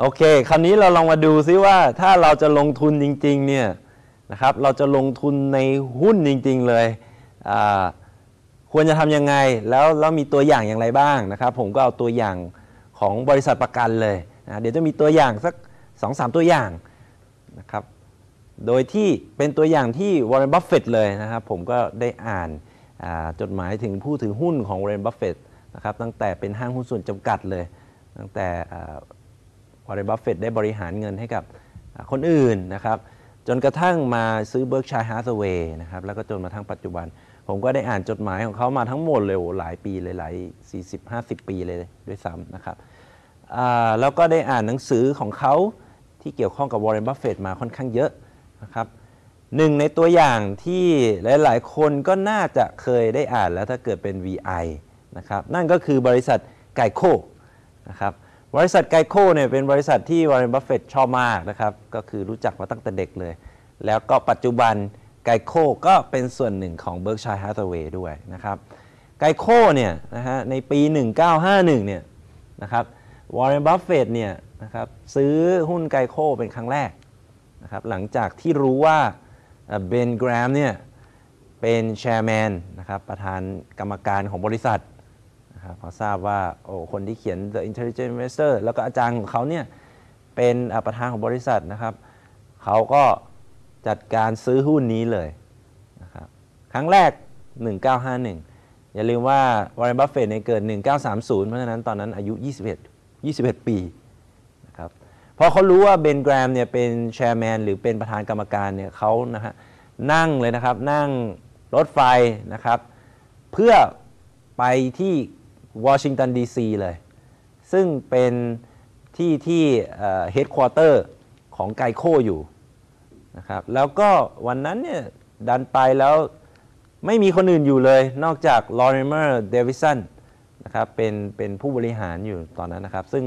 โอเค คราวนี้เราลองมาดูซิว่าถ้าเราจะลงทุนจริงๆเนี่ยนะครับ เราจะลงทุนในหุ้นจริง ๆ เลยควรจะทำยังไง แล้วแล้วมีตัวอย่างอย่างไรบ้างนะครับ ผมก็เอาตัวอย่างของบริษัทประกันเลยนะเดี๋ยวจะมีตัวอย่างสัก2-3 ตัวอย่างนะครับ โดยที่เป็นตัวอย่างที่วอร์เรนบัฟเฟตเลยนะครับ ผมก็ได้อ่านจดหมายถึงผู้ถือหุ้นของวอร์เรนบัฟเฟตนะครับตั้งแต่เป็นห้างหุ้นส่วนจำกัดเลย ตั้งแต่ วอร์เรนบัฟเฟตได้บริหารเงินให้กับคนอื่นนะครับจนกระทั่งมาซื้อ Berkshire Hathaway นะครับแล้วก็จนมาทั้งปัจจุบัน ผมก็ได้อ่านจดหมายของเขามาทั้งหมดเลยหลายปีเลยหลาย 40-50 ปีเลยด้วยซ้ำนะครับแล้วก็ได้อ่านหนังสือของเขาที่เกี่ยวข้องกับวอร์เรนบัฟเฟตมาค่อนข้างเยอะนะครับหนึ่งในตัวอย่างที่หลาย ๆ คนก็น่าจะเคยได้อ่านแล้วถ้าเกิดเป็น VI นะครับนั่นก็คือบริษัท GEICO นะครับ บริษัท GEICO เนี่ยเป็นบริษัทที่วอร์เรนบัฟเฟตชอบมากนะครับ ก็คือรู้จักมาตั้งแต่เด็กเลย แล้วก็ปัจจุบัน GEICO ก็เป็นส่วนหนึ่งของ Berkshire Hathaway ด้วยนะครับ GEICO เนี่ยนะฮะในปี 1951 เนี่ยนะครับวอร์เรนบัฟเฟตเนี่ยนะครับซื้อหุ้น GEICO เป็นครั้งแรกนะครับหลังจากที่รู้ว่าเบนแกรมเนี่ยเป็น chairman นะครับประธานกรรมการของบริษัท นะครับพอทราบว่าโอ้คนที่เขียน The Intelligent Investor แล้วก็อาจารย์ของเขาเนี่ยเป็นประธานของบริษัทนะครับ เขาก็จัดการซื้อหุ้นนี้เลยนะครับครั้งแรก 1951 อย่าลืมว่าวอร์เรนบัฟเฟตเนี่ยเกิด 1930 เพราะฉะนั้นตอนนั้นอายุ 21 21 ปีนะครับพอเขารู้ว่าเบนแกรมเนี่ยเป็น chairman หรือเป็นประธานกรรมการเนี่ยเขานะฮะนั่งเลยนะครับนั่งรถไฟนะครับ เพื่อไปที่ วอชิงตันดีซีเลย ซึ่งเป็นที่ที่ headquarter ของ GEICO อยู่นะครับแล้วก็วันนั้นเนี่ยดันไปแล้วไม่มีคนอื่นอยู่เลย นอกจากลอริเมอร์เดวิสันนะครับเป็นเป็นผู้บริหารอยู่ตอนนั้นนะครับ ซึ่ง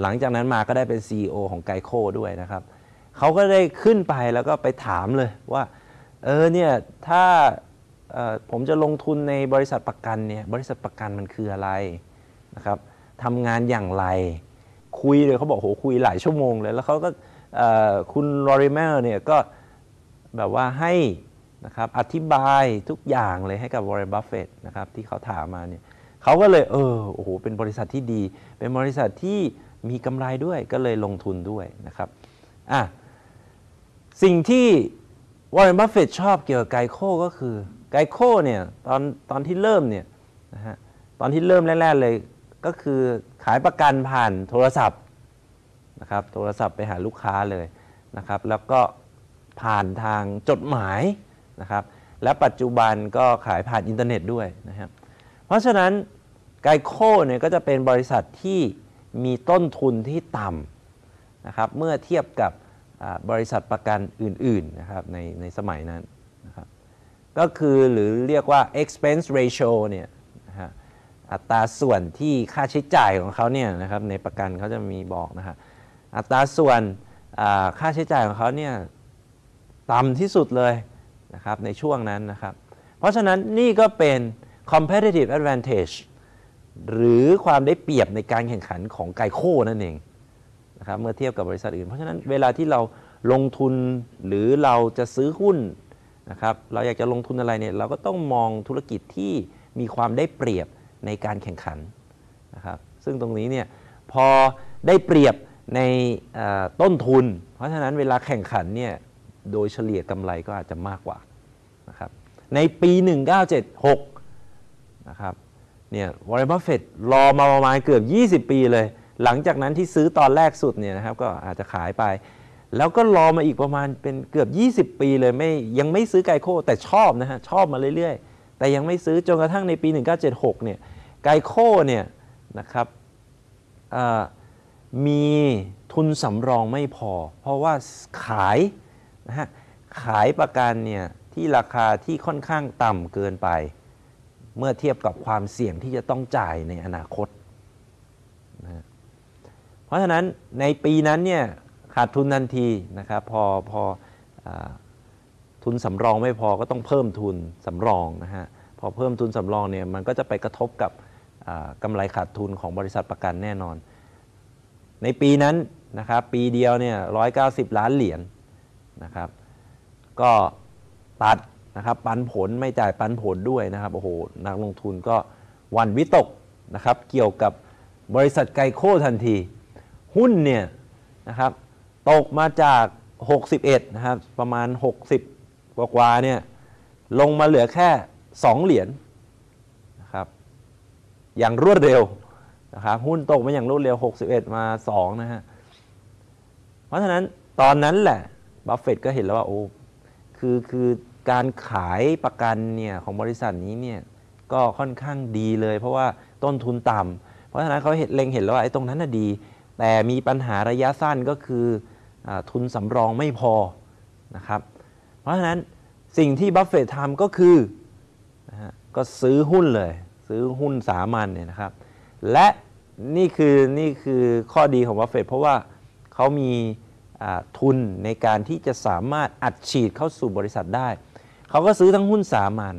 หลังจากนั้นมาก็ได้เป็น CEO ของไกโคด้วยนะครับเขาก็ได้ขึ้นไปแล้วก็ไปถามเลยว่า เออเนี่ยถ้า ผมจะลงทุนในบริษัทประกันเนี่ยบริษัทประกันมันคืออะไรนะครับทำงานอย่างไร คุยเลยเขาบอกโหคุยหลายชั่วโมงเลย แล้วเขาก็คุณลอริเมอร์เนี่ยก็แบบว่าให้นะครับอธิบายทุกอย่างเลยให้กับวอร์เรนบัฟเฟตนะครับที่เขาถามมาเนี่ยเขาก็เลยเออโอ้โหเป็นบริษัทที่ดี เป็นบริษัทที่มีกำไรด้วยก็เลยลงทุนด้วยนะครับอะสิ่งที่วอร์เรนบัฟเฟตชอบเกี่ยวกับ GEICO ก็คือ GEICO เนี่ยตอนตอนที่เริ่มเนี่ยนะฮะตอนที่เริ่มแรกๆเลยก็คือขายประกันผ่านโทรศัพท์นะครับโทรศัพท์ไปหาลูกค้าเลยนะครับ แล้วก็ผ่านทางจดหมายนะครับ และปัจจุบันก็ขายผ่านอินเทอร์เน็ตด้วยนะครับ เพราะฉะนั้น GEICO เนี่ยก็จะเป็นบริษัทที่มีต้นทุนที่ต่ำนะครับเมื่อเทียบกับบริษัทประกันอื่นๆนะครับในในสมัยนั้น ก็คือหรือเรียกว่า expense ratio เนี่ยนะฮะอัตราส่วนที่ค่าใช้จ่ายของเขาเนี่ยนะครับในประกันเขาจะมีบอกนะฮะอัตราส่วนค่าใช้จ่ายของเขาเนี่ยต่ำที่สุดเลยนะครับในช่วงนั้นนะครับ เพราะฉะนั้นนี่ก็เป็น competitive advantage หรือความได้เปรียบในการแข่งขันของไกโคนั่นเองนะครับเมื่อเทียบกับบริษัทอื่น เพราะฉะนั้นเวลาที่เราลงทุนหรือเราจะซื้อหุ้น นะครับเราอยากจะลงทุนอะไรเนี่ยเราก็ต้องมองธุรกิจที่มีความได้เปรียบในการแข่งขันนะครับซึ่งตรงนี้เนี่ยพอได้เปรียบในต้นทุน เพราะฉะนั้นเวลาแข่งขันเนี่ยโดยเฉลี่ยกำไรก็อาจจะมากกว่านะครับในปี 1976นะครับเนี่ยวอร์เรนบัฟเฟตรอมาประมาณเกือบ 20 ปีเลย หลังจากนั้นที่ซื้อตอนแรกสุดเนี่ยนะครับก็อาจจะขายไป แล้วก็รอมาอีกประมาณเป็นเกือบ 20 ปีเลยไม่ยังไม่ซื้อ GEICO แต่ชอบนะฮะ ชอบมาเรื่อยๆ แต่ยังไม่ซื้อจนกระทั่งในปี 1976 เนี่ยไกโคเนี่ยนะครับมีทุนสำรองไม่พอ เพราะว่าขายนะฮะขายประกันเนี่ยที่ราคาที่ค่อนข้างต่ำเกินไป เมื่อเทียบกับความเสี่ยงที่จะต้องจ่ายในอนาคตนะฮะเพราะฉะนั้นในปีนั้นเนี่ย ขาดทุนทันทีนะครับพอพออทุนสำรองไม่พอก็ต้องเพิ่มทุนสำรองนะฮะพอเพิ่มทุนสำรองเนี่ยมันก็จะไปกระทบกับกำไรขาดทุนของบริษัทประกันแน่นอน ในปีนั้นนะครับปีเดียวเนี่ย190ล้านเหรียญนะครับ ก็ตัดนะครับปันผลไม่จ่ายปันผลด้วยนะครับโอ้โหนักลงทุนก็วันวิตกนะครับเกี่ยวกับบริษัทไกโคทันที หุ้นเนี่ยนะครับ ตกมาจาก 61 นะครับ ประมาณ 60 กว่าๆเนี่ยลงมาเหลือแค่ 2 เหรียญนะครับอย่างรวดเร็วนะครับหุ้นตกมาอย่างรวดเร็ว 61 มา 2 นะฮะ เพราะฉะนั้นตอนนั้นแหละบัฟเฟตก็เห็นแล้วว่าโอ้คือคือการขายประกันเนี่ยของบริษัทนี้เนี่ยก็ค่อนข้างดีเลย เพราะว่าต้นทุนต่ำเพราะฉะนั้นเขาเห็นเล็งเห็นแล้วว่าไอ้ตรงนั้นน่ะดี แต่มีปัญหาระยะสั้นก็คือ ทุนสำรองไม่พอนะครับ เพราะฉะนั้นสิ่งที่บัฟเฟตทำก็คือนะฮะก็ซื้อหุ้นเลย ซื้อหุ้นสามัญเนี่ยนะครับ และนี่คือนี่คือข้อดีของบัฟเฟตเพราะว่าเขามีทุนในการที่จะสามารถอัดฉีดเข้าสู่บริษัทได้ เขาก็ซื้อทั้งหุ้นสามัญ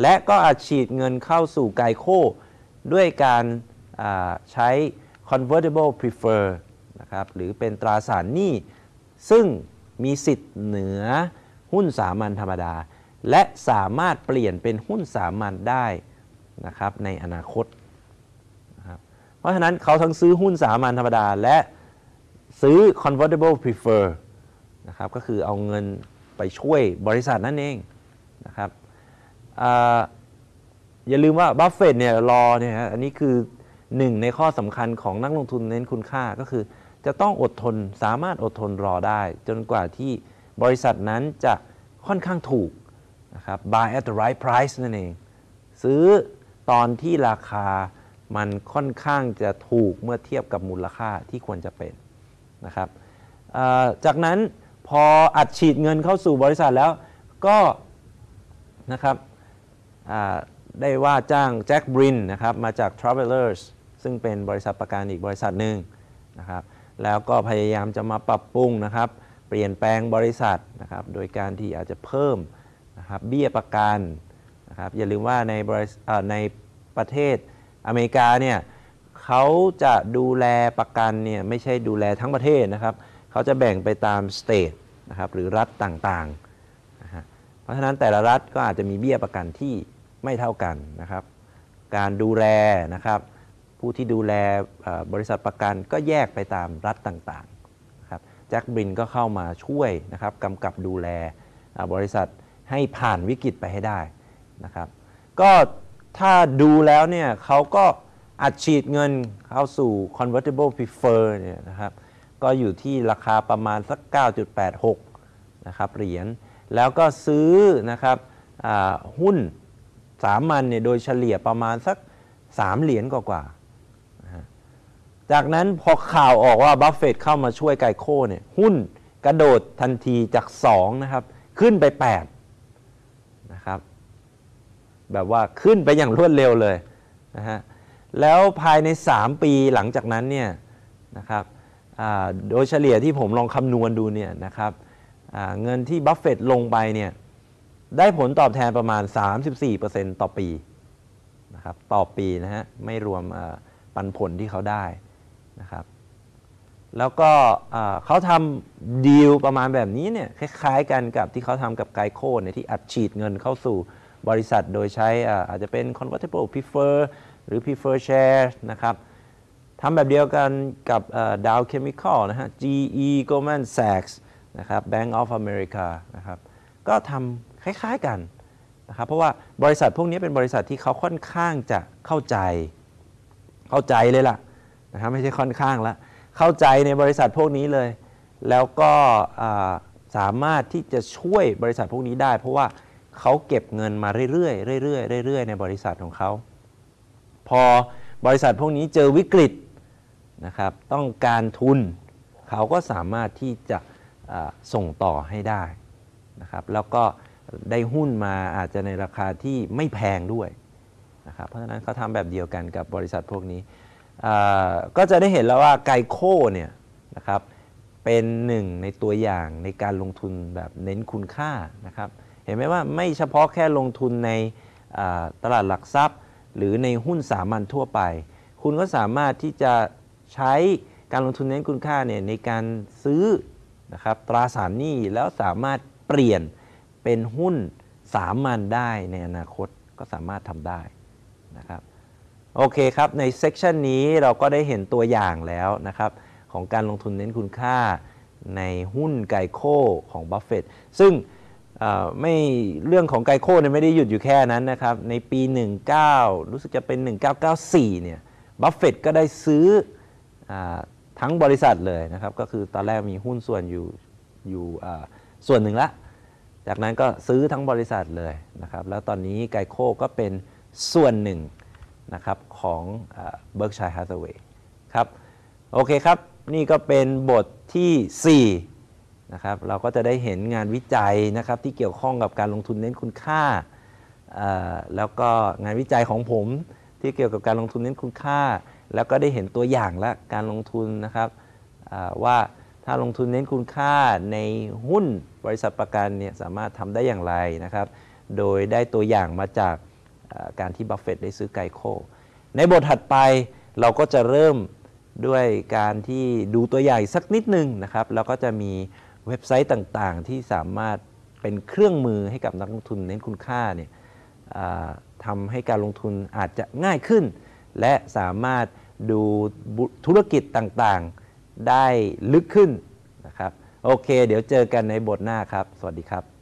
และก็อัดฉีดเงินเข้าสู่ไกโคด้วยการใช้ convertible prefer นะครับหรือเป็นตราสารหนี้ ซึ่งมีสิทธิ์เหนือหุ้นสามัญธรรมดา และสามารถเปลี่ยนเป็นหุ้นสามัญได้นะครับในอนาคตนะครับเพราะฉะนั้นเขาทั้งซื้อหุ้นสามัญธรรมดา และซื้อ convertible prefer นะครับก็คือเอาเงินไปช่วยบริษัทนั่นเองนะครับอย่าลืมว่าบัฟเฟตเนี่ยรอเนี่ยฮะอันนี้คือหนึ่งในข้อสำคัญของนักลงทุนเน้นคุณค่าก็คือ จะต้องอดทนสามารถอดทนรอได้ จนกว่าที่บริษัทนั้นจะค่อนข้างถูกนะครับ buy at the right price นั่นเอง ซื้อตอนที่ราคามันค่อนข้างจะถูกเมื่อเทียบกับมูลค่าที่ควรจะเป็นนะครับจากนั้นพออัดฉีดเงินเข้าสู่บริษัทแล้วก็นะครับได้ว่าจ้างแจ็คบรินนะครับมาจาก Travelers ซึ่งเป็นบริษัทประกันอีกบริษัทหนึ่งนะครับ แล้วก็พยายามจะมาปรับปรุงนะครับ เปลี่ยนแปลงบริษัทนะครับ โดยการที่อาจจะเพิ่มนะครับเบี้ยประกันนะครับ อย่าลืมว่าในบริษัทในประเทศอเมริกาเนี่ยเขาจะดูแลประกันเนี่ยไม่ใช่ดูแลทั้งประเทศนะครับ เขาจะแบ่งไปตามสเตทนะครับหรือรัฐต่างๆนะฮะเพราะฉะนั้นแต่ละรัฐก็อาจจะมีเบี้ยประกันที่ไม่เท่ากันนะครับ การดูแลนะครับ ผู้ที่ดูแลบริษัทประกันก็แยกไปตามรัฐต่างๆครับแจ็คบรินก็เข้ามาช่วยนะครับกำกับดูแลบริษัทให้ผ่านวิกฤตไปให้ได้นะครับ ก็ถ้าดูแล้วเนี่ยเขาก็อัดฉีดเงินเข้าสู่ convertible preferred เนี่ยนะครับก็อยู่ที่ราคาประมาณสัก 9.86 นะครับเหรียญแล้วก็ซื้อนะครับหุ้นสามัญเนี่ยโดยเฉลี่ยประมาณสัก 3 เหรียญกว่าๆ จากนั้นพอข่าวออกว่าบัฟเฟตเข้ามาช่วย GEICO เนี่ยหุ้นกระโดดทันทีจาก2นะครับขึ้นไป8นะครับแบบว่าขึ้นไปอย่างรวดเร็วเลยนะฮะแล้วภายใน 3 ปีหลังจากนั้นเนี่ยนะครับโดยเฉลี่ยที่ผมลองคำนวณดูเนี่ยนะครับเงินที่บัฟเฟตลงไปเนี่ยได้ผลตอบแทนประมาณ 34%ต่อปีนะครับต่อปีนะฮะไม่รวมปันผลที่เขาได้ นะครับ แล้วก็เขาทำดีลประมาณแบบนี้เนี่ยคล้ายๆกันกับที่เขาทำกับไกโคเนี่ยที่อัดฉีดเงินเข้าสู่บริษัทโดยใช้อาอาจจะเป็น convertible prefer หรือ prefer share นะครับทำแบบเดียวกันกับดาวเคมีคอลนะฮะ GE Goldman Sachs นะครับ Bank of America นะครับ ก็ทำคล้ายๆกันนะครับ เพราะว่าบริษัทพวกนี้เป็นบริษัทที่เขาค่อนข้างจะเข้าใจ เข้าใจเลยล่ะ นะครับไม่ใช่ค่อนข้างละเข้าใจในบริษัทพวกนี้เลย แล้วก็สามารถที่จะช่วยบริษัทพวกนี้ได้ เพราะว่าเขาเก็บเงินมาเรื่อยๆเรื่อยๆเรื่อยๆในบริษัทของเขา พอบริษัทพวกนี้เจอวิกฤตนะครับต้องการทุนเขาก็สามารถที่จะส่งต่อให้ได้นะครับแล้วก็ได้หุ้นมาอาจจะในราคาที่ไม่แพงด้วยนะครับเพราะฉะนั้นเขาทำแบบเดียวกันกับบริษัทพวกนี้ ก็จะได้เห็นแล้วว่าไกโคเนี่ยนะครับเป็นหนึ่งในตัวอย่างในการลงทุนแบบเน้นคุณค่านะครับเห็นไหมว่าไม่เฉพาะแค่ลงทุนในตลาดหลักทรัพย์ หรือในหุ้นสามัญทั่วไป คุณก็สามารถที่จะใช้การลงทุนเน้นคุณค่าเนี่ยในการซื้อนะครับตราสารหนี้แล้วสามารถเปลี่ยนเป็นหุ้นสามัญได้ในอนาคตก็สามารถทำได้นะครับ โอเคครับ ใน section นี้เราก็ได้เห็นตัวอย่างแล้วนะครับ ของการลงทุนเน้นคุณค่าในหุ้น GEICO ของบัฟเฟตซึ่งไม่เรื่องของ GEICO เนี่ยไม่ได้หยุดอยู่แค่นั้นนะครับ ในปี 19 รู้สึกจะเป็น 1994 เนี่ยบัฟเฟตก็ได้ซื้อทั้งบริษัทเลยนะครับ ก็คือตอนแรกมีหุ้นส่วนอยู่อยู่ส่วนหนึ่งละ จากนั้นก็ซื้อทั้งบริษัทเลยนะครับ แล้วตอนนี้ GEICO ก็เป็นส่วนหนึ่ง นะครับของเบิร์กชัยฮา t เวย์ครับโอเคครับ นี่ก็เป็นบทที่ 4 นะครับเราก็จะได้เห็นงานวิจัยนะครับที่เกี่ยวข้องกับการลงทุนเน้นคุณค่า แล้วก็งานวิจัยของผมที่เกี่ยวกับการลงทุนเน้นคุณค่า แล้วก็ได้เห็นตัวอย่างและการลงทุนนะครับว่าถ้าลงทุนเน้นคุณค่าในหุ้นบริษัทประกันเนี่ยสามารถทำได้อย่างไรนะครับ โดยได้ตัวอย่างมาจาก การที่บัฟเฟตได้ซื้อไกโค ในบทถัดไปเราก็จะเริ่มด้วยการที่ดูตัวอย่างสักนิดนึงนะครับแล้วก็จะมีเว็บไซต์ต่างๆ ที่สามารถเป็นเครื่องมือให้กับนักลงทุนเน้นคุณค่าเนี่ยทำให้การลงทุนอาจจะง่ายขึ้น และสามารถดูธุรกิจต่างๆได้ลึกขึ้นนะครับโอเค เดี๋ยวเจอกันในบทหน้าครับ สวัสดีครับ